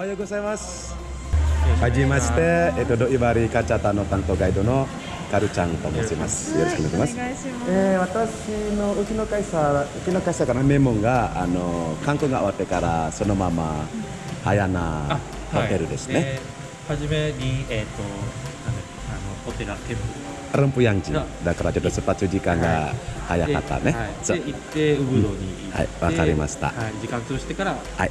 おはようございます。はじめまして、えっと、ドイバリカチャタの担当ガイドのカルちゃんと申します。よろしくお願いします。ます。えー、私のうちの会社、うちの会社からメモが、あの、観光が終わってから、そのまま、早なホテルですね。えーはじめに、えっ、と、なんだっけ、あの、ホテルテンプルンプヤンジだからちょっと出発時間が早かったね。はい、で行って、ウブドに行って、はいわかりましたはい、時間潰してから、はい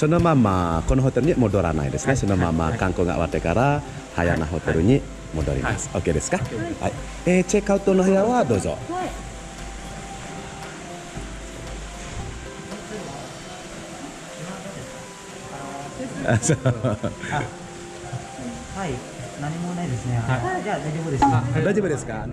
そのままこのホテルに戻らないですね。そのまま観光が終わってから早なホテルに戻ります。OK ですか？はい。えーチェックアウトの部屋はどうぞ。はい。あそう はい、何もないですね。はいじゃあ大丈夫です。大丈夫ですか？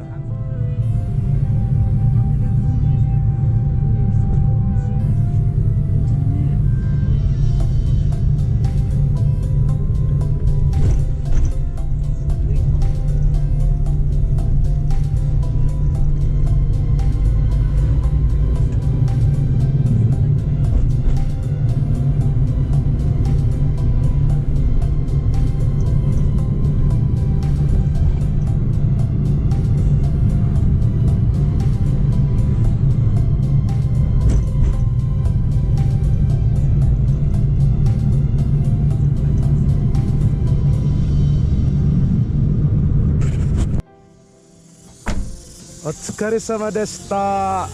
お疲れ様でした。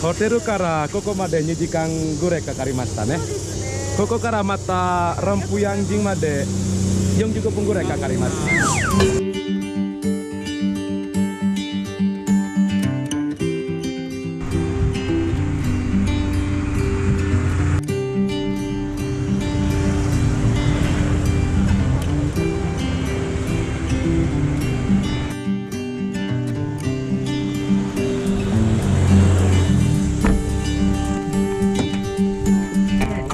ホテルからここまで2時間ぐらいかかりましたね。ここからまたランプヤンジンまで45分ぐらいかかります。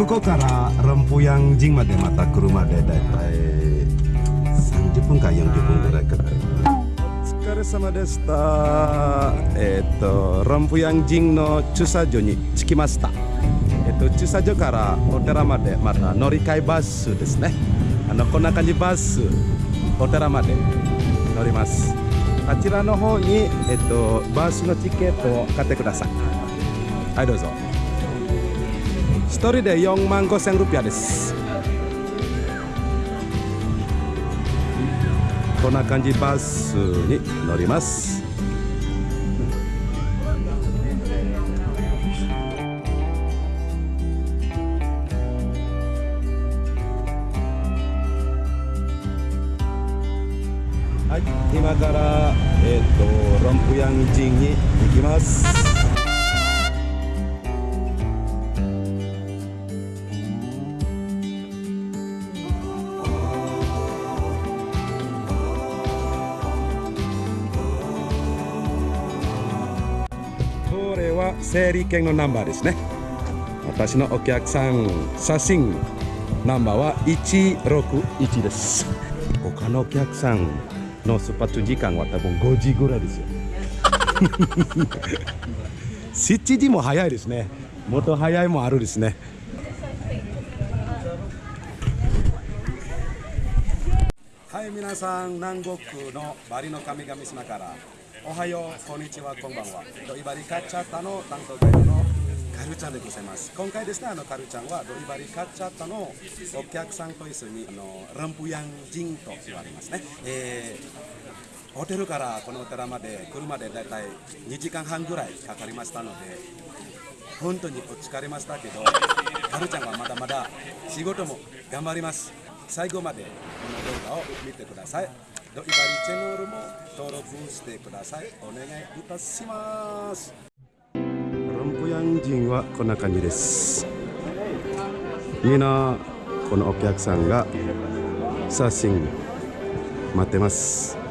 ここからランプヤンジンまでまた車でだいたい30分か40分ぐらいかかる。お疲れ様でした。えっ、とランプヤンジンの駐車場に着きました。えっ、と駐車場からお寺までまた乗り換えバスですね。あのこんな感じバスお寺まで乗ります。あちらの方にえっ、とバスのチケットを買ってください。はいどうぞ。一人で4万5千ルピアです。こんな感じバスに乗ります。はい、今からえっ、とロンプヤンジンに行きます。は整理券のナンバーですね。私のお客さん写真ナンバーは161です。他のお客さんの出発時間は多分5時ぐらいですよ。7時も早いですね。もっと早いもあるですね。はい皆さん南国のバリの神々島からおはようこんにちはこんばんはドイバリカッチャッタの担当ガイドのカルちゃんでございます今回ですねあのカルちゃんはドイバリカッチャッタのお客さんと一緒にあのランプヤンジンと言われますね、えーホテルからこのお寺まで車でだいたい2時間半ぐらいかかりましたので本当にお疲れましたけど、カルちゃんはまだまだ仕事も頑張ります。最後までこの動画を見てください。ドイバリチャンネルも登録してください。お願いいたします。ロンプヤン人はこんな感じです。みんなこのお客さんが写真待ってます。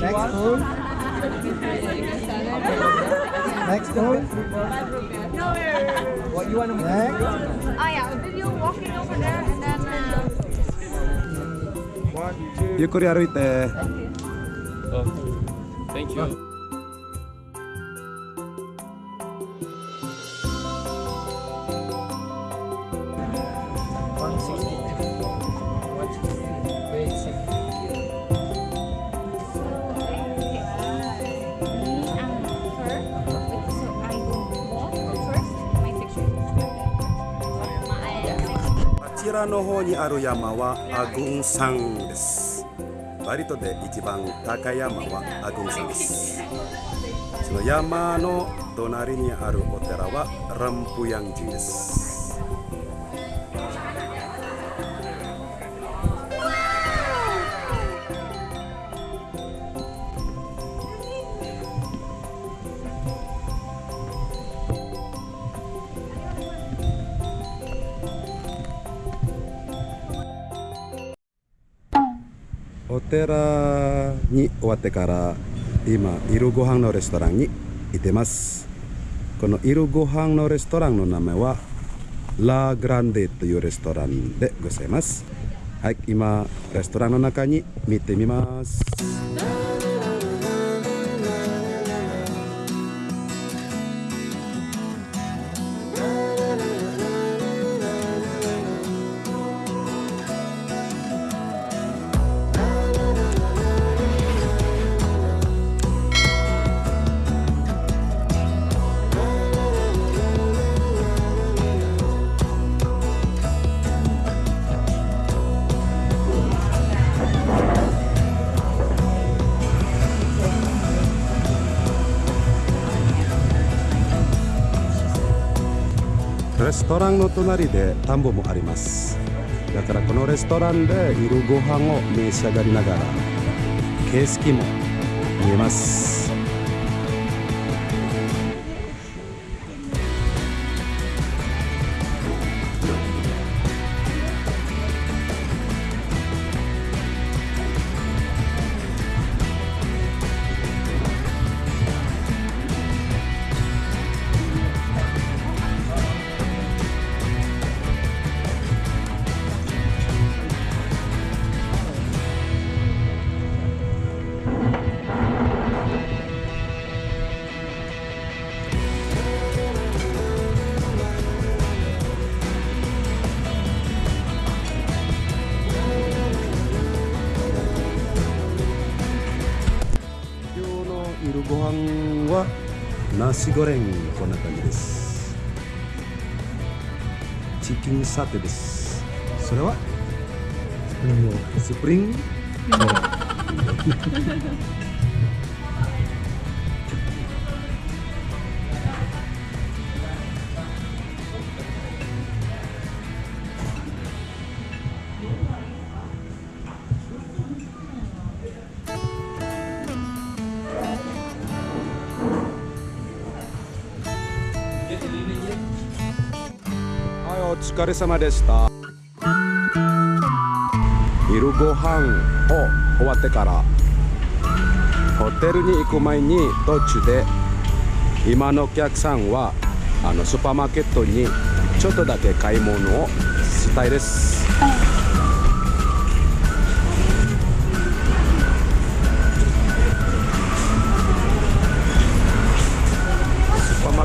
Next food. Next food. What you want to Next. Oh yeah, a video walking over there and then uh, ゆっくり歩いて Thank you. One sixty. の方にある山はアグン山です。バリ島で一番高い山はアグン山です。その山の隣にあるお寺はランプヤン寺です。寺に終わってから今昼ご飯のレストランにいてます。この昼ご飯のレストランの名前はラ・グランデというレストランでございます。はい今レストランの中に見てみます。レストランの隣で田んぼもあります。だからこのレストランで昼ご飯を召し上がりながら景色も見えます。ナシゴレンこんな感じです。チキンサテです。それは？スプリン？グはいお疲れ様でした。昼ご飯を終わってからホテルに行く前に途中で今のお客さんはあのスーパーマーケットにちょっとだけ買い物をしたいです。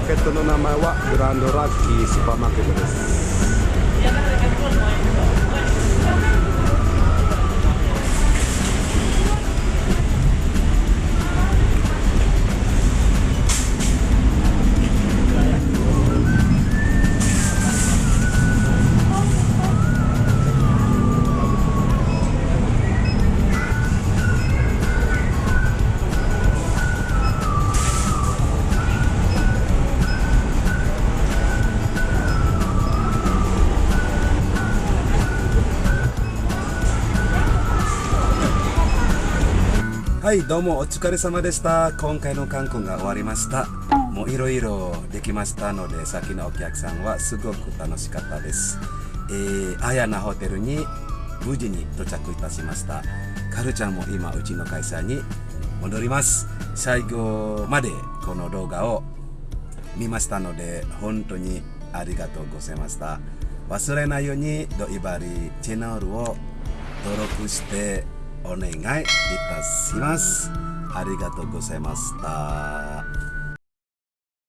ケットの名前はグランドラッキースーパーマーケットです。はいどうもお疲れ様でした。今回の観光が終わりました。もういろいろできましたので先のお客さんはすごく楽しかったです。えー、アヤナホテルに無事に到着いたしました。カルちゃんも今うちの会社に戻ります。最後までこの動画を見ましたので本当にありがとうございました。忘れないようにドイバリチャンネルを登録してお願いいたします。ありがとうございました。